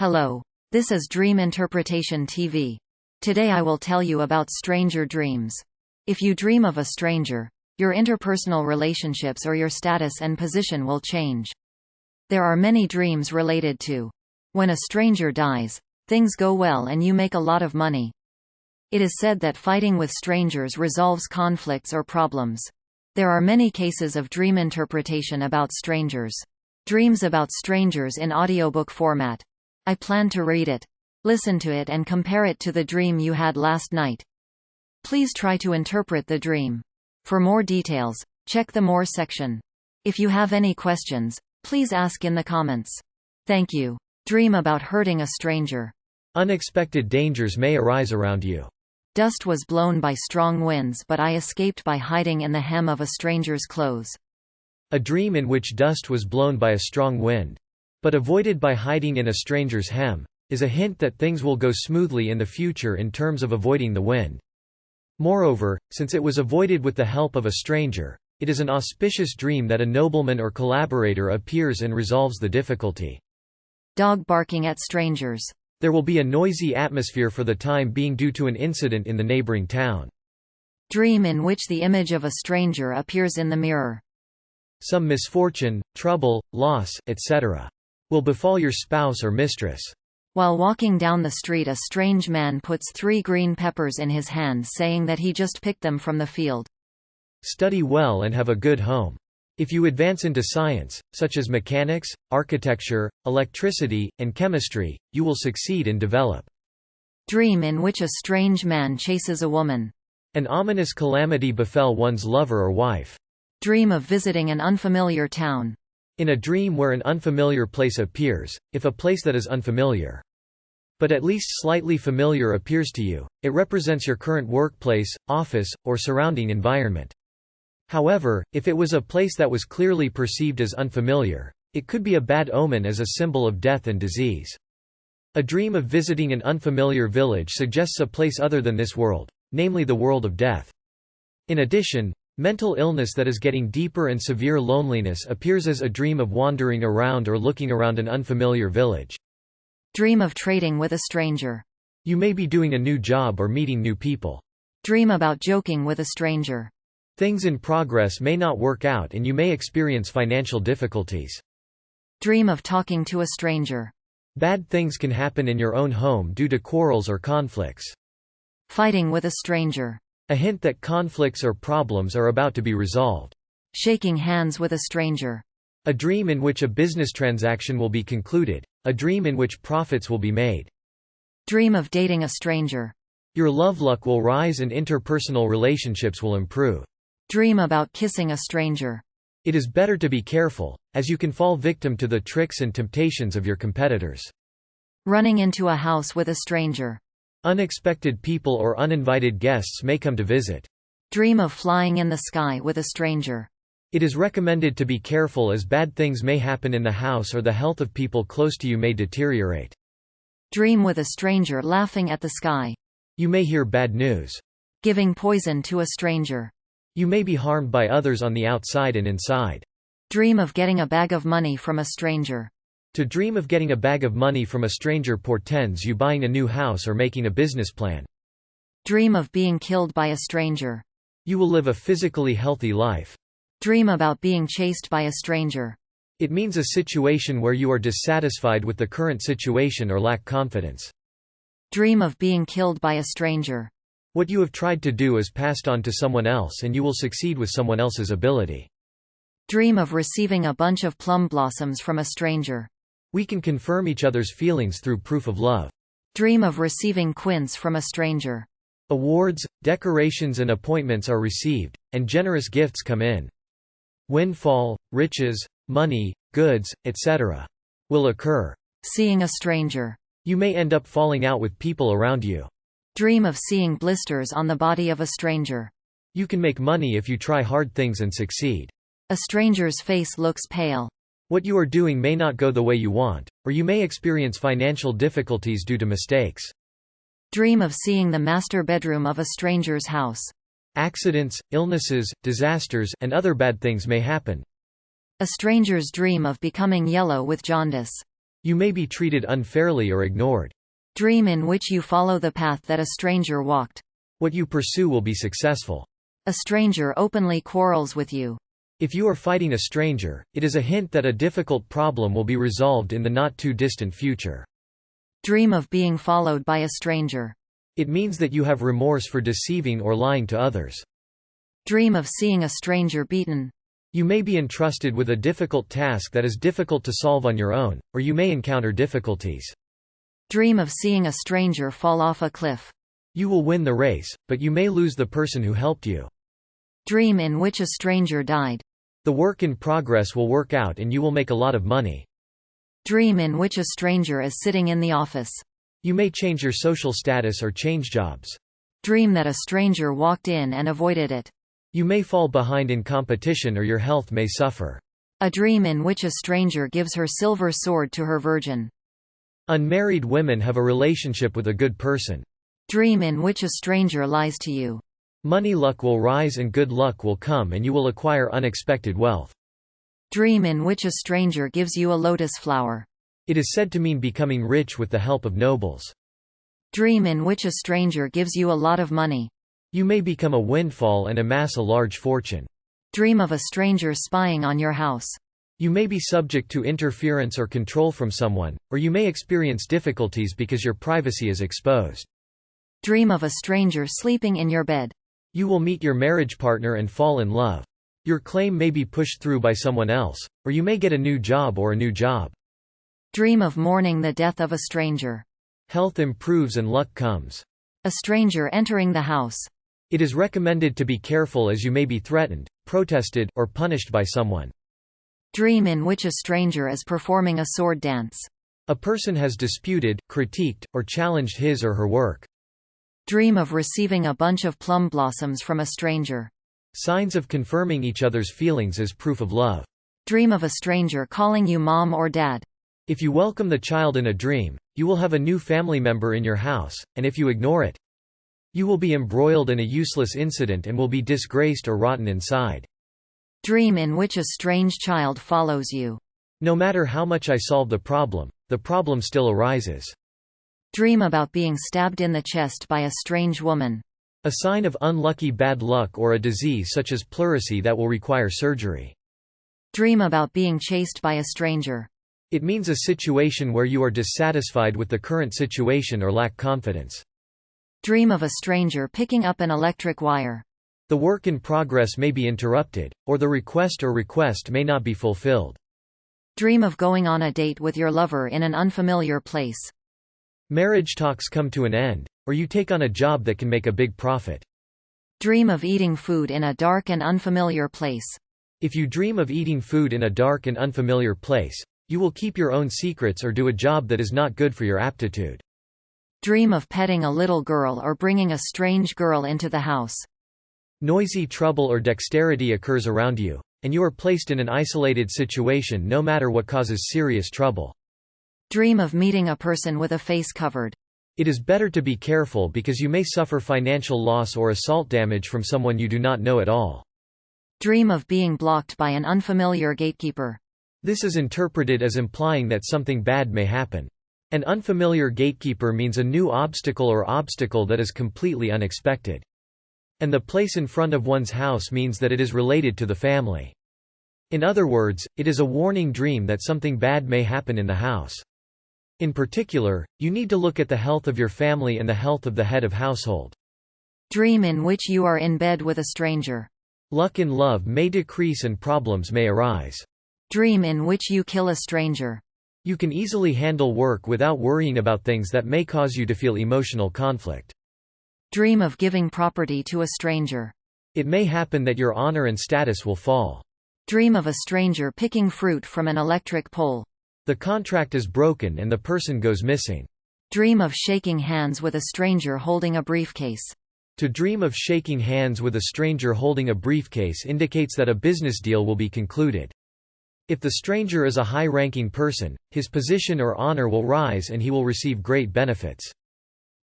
Hello. This is Dream Interpretation TV. Today I will tell you about stranger dreams. If you dream of a stranger, your interpersonal relationships or your status and position will change. There are many dreams related to when a stranger dies, things go well and you make a lot of money. It is said that fighting with strangers resolves conflicts or problems. There are many cases of dream interpretation about strangers. Dreams about strangers in audiobook format. I plan to read it. Listen to it and compare it to the dream you had last night. Please try to interpret the dream. For more details, check the More section. If you have any questions, please ask in the comments. Thank you. Dream about hurting a stranger. Unexpected dangers may arise around you. Dust was blown by strong winds but I escaped by hiding in the hem of a stranger's clothes. A dream in which dust was blown by a strong wind. But avoided by hiding in a stranger's hem, is a hint that things will go smoothly in the future in terms of avoiding the wind. Moreover, since it was avoided with the help of a stranger, it is an auspicious dream that a nobleman or collaborator appears and resolves the difficulty. Dog barking at strangers. There will be a noisy atmosphere for the time being due to an incident in the neighboring town. Dream in which the image of a stranger appears in the mirror some misfortune, trouble, loss, etc. will befall your spouse or mistress. While walking down the street a strange man puts three green peppers in his hand saying that he just picked them from the field. Study well and have a good home. If you advance into science, such as mechanics, architecture, electricity, and chemistry, you will succeed and develop. Dream in which a strange man chases a woman. An ominous calamity befell one's lover or wife. Dream of visiting an unfamiliar town. In a dream where an unfamiliar place appears, if a place that is unfamiliar, but at least slightly familiar appears to you, it represents your current workplace, office, or surrounding environment. However, if it was a place that was clearly perceived as unfamiliar, it could be a bad omen as a symbol of death and disease. A dream of visiting an unfamiliar village suggests a place other than this world, namely the world of death. In addition, Mental illness that is getting deeper and severe loneliness appears as a dream of wandering around or looking around an unfamiliar village. Dream of trading with a stranger. You may be doing a new job or meeting new people. Dream about joking with a stranger. Things in progress may not work out and you may experience financial difficulties. Dream of talking to a stranger. Bad things can happen in your own home due to quarrels or conflicts. Fighting with a stranger. A hint that conflicts or problems are about to be resolved. Shaking hands with a stranger. A dream in which a business transaction will be concluded. A dream in which profits will be made. Dream of dating a stranger. Your love luck will rise and interpersonal relationships will improve. Dream about kissing a stranger. It is better to be careful, as you can fall victim to the tricks and temptations of your competitors. Running into a house with a stranger. Unexpected people or uninvited guests may come to visit. Dream of flying in the sky with a stranger. It is recommended to be careful as bad things may happen in the house or the health of people close to you may deteriorate. Dream with a stranger laughing at the sky. You may hear bad news. Giving poison to a stranger. You may be harmed by others on the outside and inside. Dream of getting a bag of money from a stranger. To dream of getting a bag of money from a stranger portends you buying a new house or making a business plan. Dream of being killed by a stranger. You will live a physically healthy life. Dream about being chased by a stranger. It means a situation where you are dissatisfied with the current situation or lack confidence. Dream of being killed by a stranger. What you have tried to do is passed on to someone else and you will succeed with someone else's ability. Dream of receiving a bunch of plum blossoms from a stranger. We can confirm each other's feelings through proof of love. Dream of receiving quince from a stranger. Awards, decorations and appointments are received, and generous gifts come in. Windfall, riches, money, goods, etc. will occur. Seeing a stranger. You may end up falling out with people around you. Dream of seeing blisters on the body of a stranger. You can make money if you try hard things and succeed. A stranger's face looks pale. What you are doing may not go the way you want, or you may experience financial difficulties due to mistakes. Dream of seeing the master bedroom of a stranger's house. Accidents, illnesses, disasters, and other bad things may happen. A stranger's dream of becoming yellow with jaundice. You may be treated unfairly or ignored. Dream in which you follow the path that a stranger walked. What you pursue will be successful. A stranger openly quarrels with you. If you are fighting a stranger, it is a hint that a difficult problem will be resolved in the not-too-distant future. Dream of being followed by a stranger. It means that you have remorse for deceiving or lying to others. Dream of seeing a stranger beaten. You may be entrusted with a difficult task that is difficult to solve on your own, or you may encounter difficulties. Dream of seeing a stranger fall off a cliff. You will win the race, but you may lose the person who helped you. Dream in which a stranger died. The work in progress will work out and you will make a lot of money. Dream in which a stranger is sitting in the office. You may change your social status or change jobs. Dream that a stranger walked in and avoided it. You may fall behind in competition or your health may suffer. A dream in which a stranger gives her silver sword to her virgin. Unmarried women have a relationship with a good person. Dream in which a stranger lies to you. Money luck will rise and good luck will come and you will acquire unexpected wealth. Dream in which a stranger gives you a lotus flower. It is said to mean becoming rich with the help of nobles. Dream in which a stranger gives you a lot of money. You may become a windfall and amass a large fortune. Dream of a stranger spying on your house. You may be subject to interference or control from someone, or you may experience difficulties because your privacy is exposed. Dream of a stranger sleeping in your bed. You will meet your marriage partner and fall in love. Your claim may be pushed through by someone else, or you may get a new job or a new job. Dream of mourning the death of a stranger. Health improves and luck comes. A stranger entering the house. It is recommended to be careful as you may be threatened, protested, or punished by someone. Dream in which a stranger is performing a sword dance. A person has disputed, critiqued, or challenged his or her work. Dream of receiving a bunch of plum blossoms from a stranger. Signs of confirming each other's feelings as proof of love. Dream of a stranger calling you mom or dad. If you welcome the child in a dream, you will have a new family member in your house, and if you ignore it, you will be embroiled in a useless incident and will be disgraced or rotten inside. Dream in which a strange child follows you. No matter how much I solve the problem, the problem still arises. Dream about being stabbed in the chest by a strange woman. A sign of unlucky bad luck or a disease such as pleurisy that will require surgery. Dream about being chased by a stranger. It means a situation where you are dissatisfied with the current situation or lack confidence. Dream of a stranger picking up an electric wire. The work in progress may be interrupted, or the request or request may not be fulfilled. Dream of going on a date with your lover in an unfamiliar place. Marriage talks come to an end, or you take on a job that can make a big profit. Dream of eating food in a dark and unfamiliar place. If you dream of eating food in a dark and unfamiliar place, you will keep your own secrets or do a job that is not good for your aptitude. Dream of petting a little girl or bringing a strange girl into the house. Noisy trouble or dexterity occurs around you, and you are placed in an isolated situation no matter what causes serious trouble. Dream of meeting a person with a face covered. It is better to be careful because you may suffer financial loss or assault damage from someone you do not know at all. Dream of being blocked by an unfamiliar gatekeeper. This is interpreted as implying that something bad may happen. An unfamiliar gatekeeper means a new obstacle or obstacle that is completely unexpected. And the place in front of one's house means that it is related to the family. In other words, it is a warning dream that something bad may happen in the house. In particular, you need to look at the health of your family and the health of the head of household. Dream in which you are in bed with a stranger. Luck in love may decrease and problems may arise. Dream in which you kill a stranger. You can easily handle work without worrying about things that may cause you to feel emotional conflict. Dream of giving property to a stranger. It may happen that your honor and status will fall. Dream of a stranger picking fruit from an electric pole. The contract is broken and the person goes missing. Dream of shaking hands with a stranger holding a briefcase. To dream of shaking hands with a stranger holding a briefcase indicates that a business deal will be concluded. If the stranger is a high-ranking person, his position or honor will rise and he will receive great benefits.